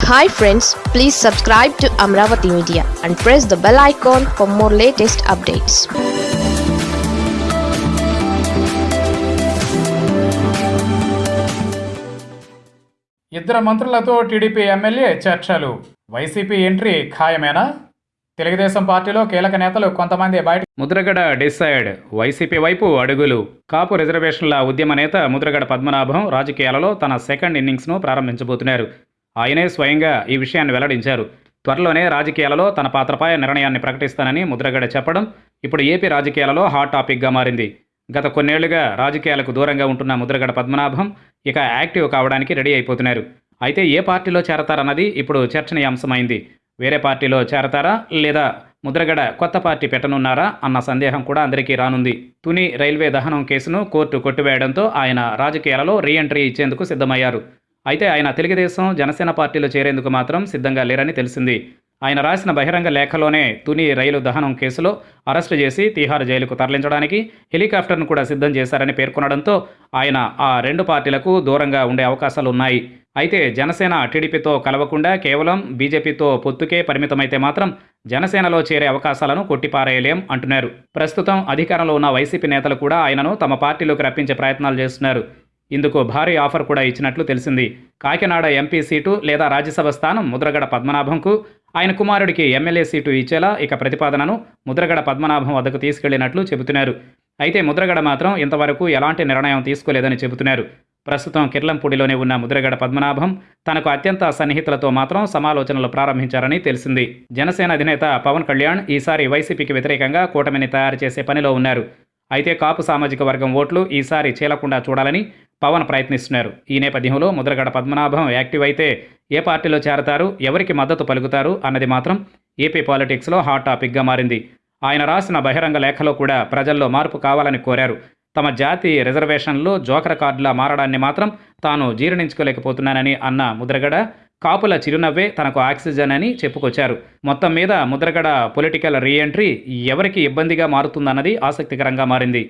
Hi friends please subscribe to Amaravati media and press the bell icon for more latest updates ఇద్దరు మంత్రులతో TDP MLA చర్చలు. YCP entry ఖాయమేనా? తెలుగుదేశం పార్టీలో కీలక నేతలు కొంతమంది బయట ముద్రగడ డిసైడ్. వైసీపీ వైపు అడుగులు. కాపు రిజర్వేషన్ల ఉద్యమ నేత ముద్రగడ పద్మనాభం రాజకీయాలలో తన సెకండ్ ఇన్నింగ్స్ను ప్రారంభించబోతున్నారు. ఆయనే స్వయంగా ఈ విషయాన్ని వెల్లడించారు. త్వరలోనే రాజకీయాలలో తన పాత్రపై నిర్ణయాన్ని ప్రకటిస్తానని ముద్రగడ చెప్పడం ఇప్పుడు ఏపీ రాజకీయాలలో హాట్ టాపిక్గా మారింది. గత కొన్నేళ్ళుగా రాజకీయాలకు దూరంగా ఉంటున్న ముద్రగడ పద్మనాభం ఇక యాక్టివ్ కావడానికి రెడీ అయిపోతున్నారు. అయితే ఏ పార్టీలో చేరతారన్నది ఇప్పుడు చర్చనీయాంశమైంది. వేరే పార్టీలో చేరతారా లేదా ముద్రగడ కొత్త పార్టీ పెట్టనున్నారా అన్న సందేహం కూడా అందరికీ రానుంది. తుని రైల్వే దహనం కేసును కోర్టు కొట్టివేయడంతో ఆయన రాజకీయాలలో రీఎంట్రీ ఇచ్చేందుకు సిద్ధమయ్యారు. అయితే ఆయన తెలుగుదేశం జనసేన పార్టీలో చేరేందుకు మాత్రం సిద్ధంగా లేరని తెలిసింది. ఆయన రాసిన బహిరంగ లేఖలోనే తుని రైలు దహనం కేసులో అరెస్టు చేసి తీహార్ జైలుకు తరలించడానికి హెలికాప్టర్ను కూడా సిద్ధం చేశారని పేర్కొనడంతో ఆయన ఆ రెండు పార్టీలకు దూరంగా ఉండే అవకాశాలు ఉన్నాయి. అయితే జనసేన టీడీపీతో కలవకుండా కేవలం బీజేపీతో పొత్తుకే పరిమితమైతే మాత్రం జనసేనలో చేరే అవకాశాలను కొట్టిపారేయలేం అంటున్నారు. ప్రస్తుతం అధికారంలో ఉన్న వైసీపీ నేతలు కూడా ఆయనను తమ పార్టీలోకి రప్పించే ప్రయత్నాలు చేస్తున్నారు. ఇందుకు భారీ ఆఫర్ కూడా ఇచ్చినట్లు తెలిసింది. కాకినాడ ఎంపీ సీటు లేదా రాజ్యసభ స్థానం ముద్రగడ పద్మనాభంకు ఆయన కుమారుడికి ఎమ్మెల్యే సీటు ఇచ్చేలా ఇక ప్రతిపాదనను ముద్రగడ పద్మనాభం వద్దకు తీసుకెళ్ళినట్లు చెబుతున్నారు. అయితే ముద్రగడ మాత్రం ఇంతవరకు ఎలాంటి నిర్ణయం తీసుకోలేదని చెబుతున్నారు. ప్రస్తుతం కిర్లంపూడిలోనే ఉన్న ముద్రగడ పద్మనాభం తనకు అత్యంత సన్నిహితులతో మాత్రం సమాలోచనలు ప్రారంభించారని తెలిసింది. జనసేన అధినేత పవన్ కళ్యాణ్ ఈసారి వైసీపీకి వ్యతిరేకంగా కూటమిని తయారు చేసే పనిలో ఉన్నారు. అయితే కాపు సామాజిక వర్గం ఓట్లు ఈసారి చీలకుండా చూడాలని పవన్ ప్రయత్నిస్తున్నారు. ఈ నేపథ్యంలో ముద్రగడ పద్మనాభం యాక్టివ్ అయితే ఏ పార్టీలో చేరతారు ఎవరికి మద్దతు పలుకుతారు అన్నది మాత్రం ఏపీ పాలిటిక్స్లో హాట్ టాపిక్గా మారింది. ఆయన రాసిన బహిరంగ లేఖలో కూడా ప్రజల్లో మార్పు కావాలని కోరారు. తమ జాతి రిజర్వేషన్లు జోకర కార్డులా మారడాన్ని మాత్రం తాను జీర్ణించుకోలేకపోతున్నానని అన్న ముద్రగడ కాపుల చిరునవ్వే తనకు ఆక్సిజన్ అని చెప్పుకొచ్చారు. మొత్తం మీద ముద్రగడ పొలిటికల్ రీఎంట్రీ ఎవరికి ఇబ్బందిగా మారుతుందన్నది ఆసక్తికరంగా మారింది.